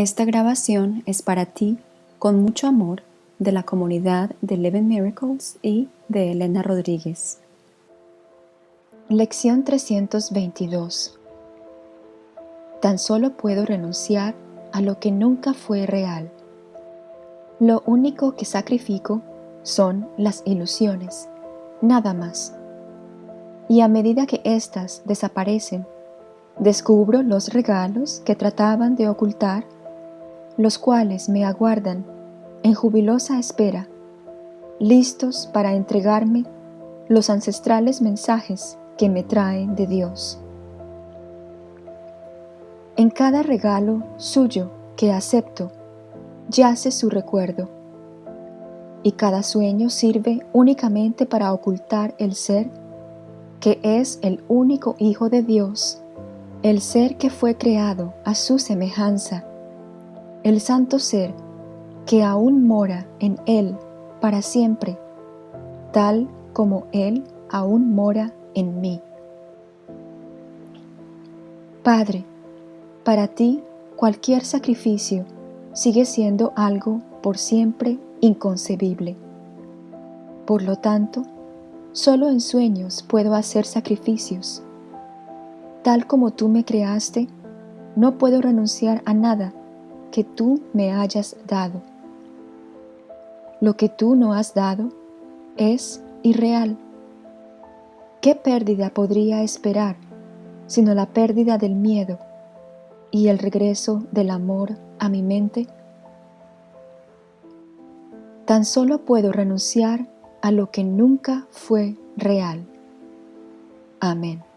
Esta grabación es para ti, con mucho amor, de la comunidad de Eleven Miracles y de Elena Rodríguez. Lección 322 Tan solo puedo renunciar a lo que nunca fue real. Lo único que sacrifico son las ilusiones, nada más. Y a medida que éstas desaparecen, descubro los regalos que trataban de ocultar, los cuales me aguardan en jubilosa espera, listos para entregarme los ancestrales mensajes que me traen de Dios. En cada regalo suyo que acepto, yace su recuerdo, y cada sueño sirve únicamente para ocultar el ser que es el único Hijo de Dios el ser que fue creado a su semejanza, el santo ser que aún mora en Él para siempre, tal como Él aún mora en mí. Padre, para ti cualquier sacrificio sigue siendo algo por siempre inconcebible. Por lo tanto, solo en sueños puedo hacer sacrificios Tal como tú me creaste, no puedo renunciar a nada que tú me hayas dado. Lo que tú no has dado es irreal. ¿Qué pérdida podría esperar sino la pérdida del miedo y el regreso del amor a mi mente? Tan solo puedo renunciar a lo que nunca fue real. Amén.